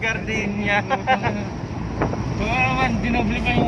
Gardenia. Oo ano naman, dinoble pa yung